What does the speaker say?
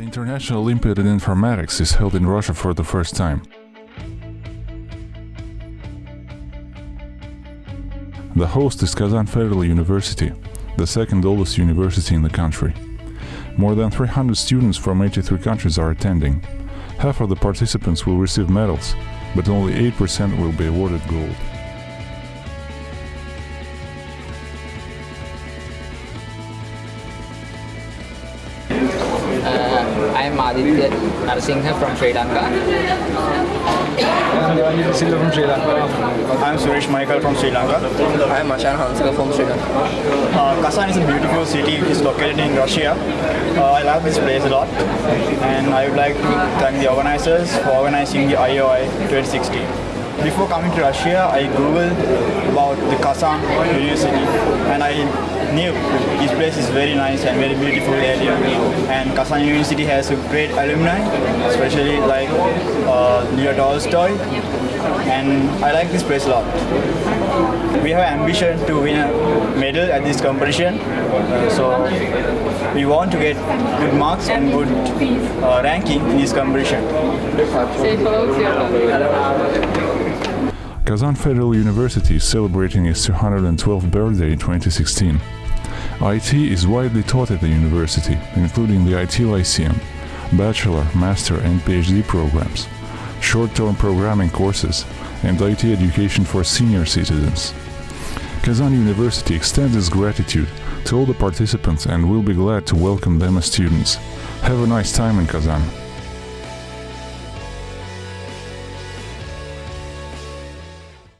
International Olympiad in Informatics is held in Russia for the first time. The host is Kazan Federal University, the second oldest university in the country. More than 300 students from 83 countries are attending. Half of the participants will receive medals, but only 8% will be awarded gold. Uh, I am Aditya Narsingha from Sri Lanka. Silva from Sri Lanka. I'm Suresh Michael from Sri Lanka. I am Ashan Hanska from Sri Lanka. Uh, Kazan is a beautiful city. It's located in Russia. Uh, I love this place a lot. And I would like to thank the organizers for organizing the IOI 2016. Before coming to Russia, I googled about the Kazan University and I knew this place is very nice and very beautiful area. And Kazan University has a great alumni, especially like uh, Leo Tolstoy. And I like this place a lot. We have ambition to win a medal at this competition. So we want to get good marks and good uh, ranking in this competition. Kazan Federal University is celebrating its 212th birthday in 2016. IT is widely taught at the university, including the IT Lyceum, bachelor, master and PhD programs, short-term programming courses, and IT education for senior citizens. Kazan University extends its gratitude to all the participants and will be glad to welcome them as students. Have a nice time in Kazan.